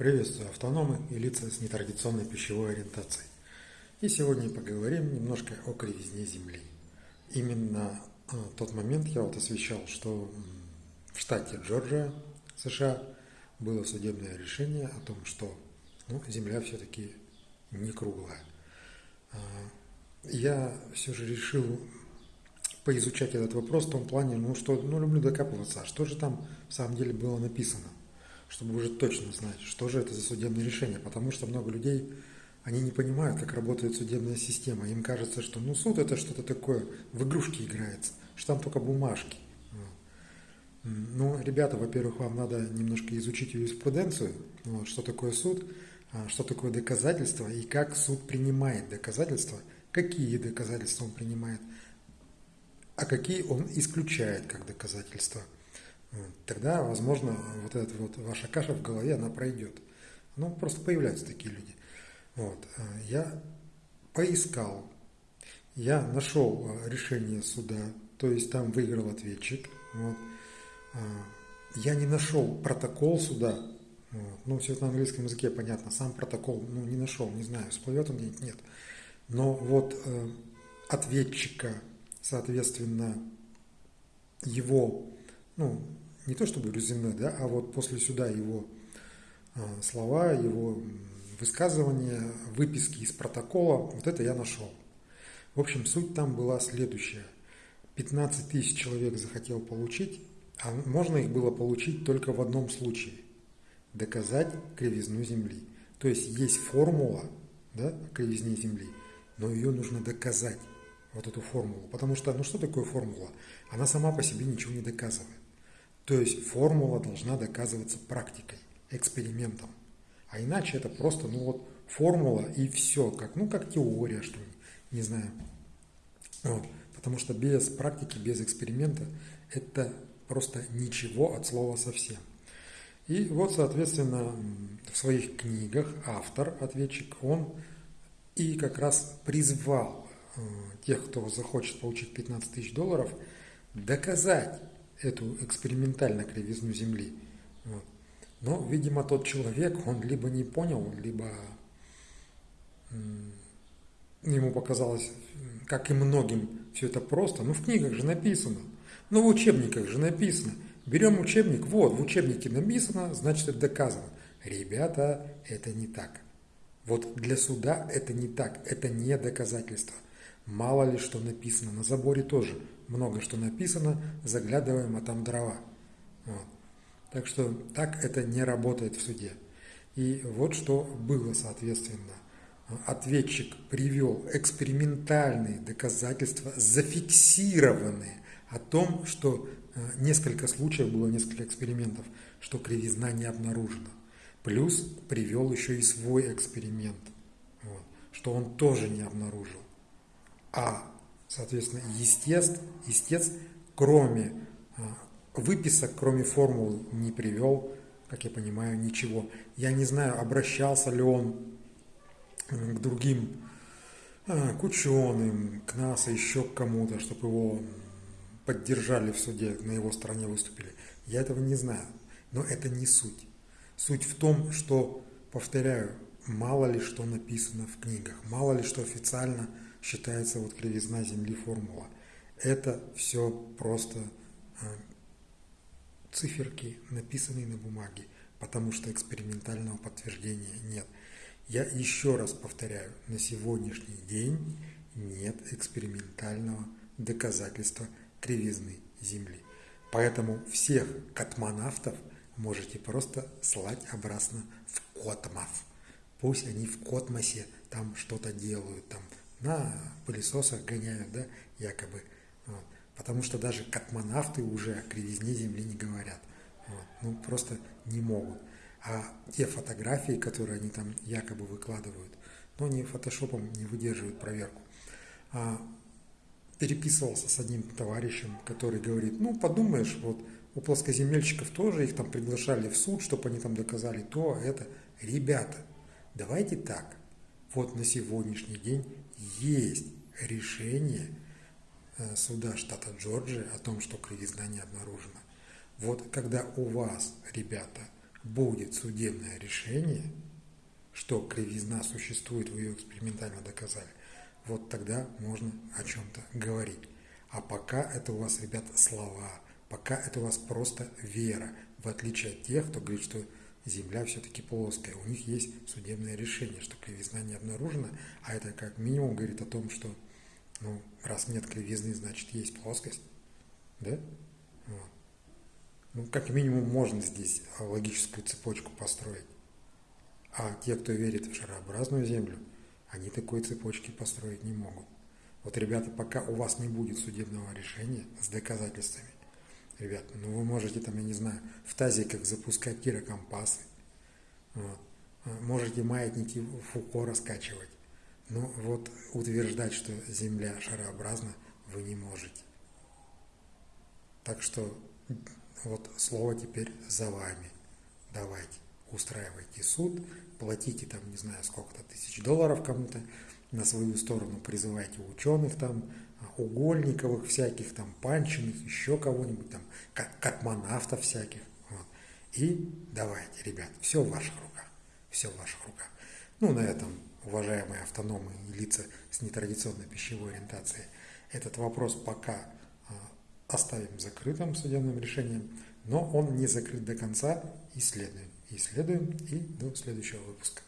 Приветствую автономы и лица с нетрадиционной пищевой ориентацией. И сегодня поговорим немножко о кривизне Земли. Именно а, тот момент я вот освещал, что в штате Джорджия, США, было судебное решение о том, что ну, Земля все-таки не круглая. А, я все же решил поизучать этот вопрос в том плане, ну что, ну люблю докапываться, а что же там в самом деле было написано чтобы уже точно знать, что же это за судебное решение. Потому что много людей, они не понимают, как работает судебная система. Им кажется, что ну, суд это что-то такое, в игрушки играется, что там только бумажки. Ну, ребята, во-первых, вам надо немножко изучить юриспруденцию, вот, что такое суд, а, что такое доказательство и как суд принимает доказательства, какие доказательства он принимает, а какие он исключает как доказательства – тогда, возможно, вот эта вот ваша каша в голове, она пройдет. Ну, просто появляются такие люди. Вот. Я поискал, я нашел а, решение суда, то есть там выиграл ответчик. Вот. А, я не нашел протокол суда, вот. ну, все это на английском языке понятно, сам протокол, ну, не нашел, не знаю, всплывет он где-нибудь, нет. Но вот э, ответчика, соответственно, его ну, не то чтобы резюме, да, а вот после сюда его а, слова, его высказывания, выписки из протокола, вот это я нашел. В общем, суть там была следующая. 15 тысяч человек захотел получить, а можно их было получить только в одном случае. Доказать кривизну Земли. То есть есть формула да, кривизне Земли, но ее нужно доказать, вот эту формулу. Потому что, ну что такое формула? Она сама по себе ничего не доказывает. То есть формула должна доказываться практикой, экспериментом. А иначе это просто, ну вот, формула и все, как, ну, как теория, что ли, не знаю. Вот. Потому что без практики, без эксперимента это просто ничего от слова совсем. И вот, соответственно, в своих книгах автор, ответчик, он и как раз призвал э, тех, кто захочет получить 15 тысяч долларов, доказать эту экспериментально кривизну Земли. Вот. Но, видимо, тот человек, он либо не понял, либо ему показалось, как и многим, все это просто. Ну, в книгах же написано. Ну, в учебниках же написано. Берем учебник, вот, в учебнике написано, значит, это доказано. Ребята, это не так. Вот для суда это не так, это не доказательство. Мало ли что написано. На заборе тоже много что написано, заглядываем, а там дрова. Вот. Так что так это не работает в суде. И вот что было, соответственно. Ответчик привел экспериментальные доказательства, зафиксированные о том, что э, несколько случаев было, несколько экспериментов, что кривизна не обнаружена. Плюс привел еще и свой эксперимент, вот, что он тоже не обнаружил. А, соответственно, естец, естец кроме а, выписок, кроме формул не привел, как я понимаю, ничего. Я не знаю, обращался ли он к другим, а, к ученым, к НАСА, еще к кому-то, чтобы его поддержали в суде, на его стороне выступили. Я этого не знаю, но это не суть. Суть в том, что, повторяю, мало ли что написано в книгах, мало ли что официально считается вот кривизна Земли формула. Это все просто а, циферки, написанные на бумаге, потому что экспериментального подтверждения нет. Я еще раз повторяю, на сегодняшний день нет экспериментального доказательства кривизны Земли. Поэтому всех космонавтов можете просто слать обратно в космос. Пусть они в космосе там что-то делают, там на пылесосах гоняют, да, якобы. Вот. Потому что даже космонавты уже о кривизне Земли не говорят. Вот. Ну, просто не могут. А те фотографии, которые они там якобы выкладывают, ну, они фотошопом не выдерживают проверку. А переписывался с одним товарищем, который говорит, ну, подумаешь, вот у плоскоземельщиков тоже их там приглашали в суд, чтобы они там доказали то, это. Ребята, давайте так, вот на сегодняшний день есть решение э, суда штата Джорджия о том, что кривизна не обнаружена. Вот когда у вас, ребята, будет судебное решение, что кривизна существует, вы ее экспериментально доказали, вот тогда можно о чем-то говорить. А пока это у вас, ребят, слова, пока это у вас просто вера, в отличие от тех, кто говорит, что Земля все-таки плоская. У них есть судебное решение, что кривизна не обнаружена, а это как минимум говорит о том, что ну, раз нет кривизны, значит есть плоскость. Да? Вот. Ну, как минимум можно здесь логическую цепочку построить. А те, кто верит в шарообразную Землю, они такой цепочки построить не могут. Вот, ребята, пока у вас не будет судебного решения с доказательствами, ребят, ну вы можете там, я не знаю, в тазиках запускать кирокомпасы, вот. А, можете маятники Фуко раскачивать, но вот утверждать, что Земля шарообразна, вы не можете. Так что вот слово теперь за вами. Давайте, устраивайте суд, платите там, не знаю, сколько-то тысяч долларов кому-то, на свою сторону призывайте ученых там, угольниковых всяких, там, панчиных, еще кого-нибудь там, космонавтов всяких. Вот. И давайте, ребят, все в ваших руках, все в ваших руках. Ну, на этом, уважаемые автономы и лица с нетрадиционной пищевой ориентацией, этот вопрос пока а, оставим закрытым судебным решением, но он не закрыт до конца, исследуем. Исследуем и до следующего выпуска.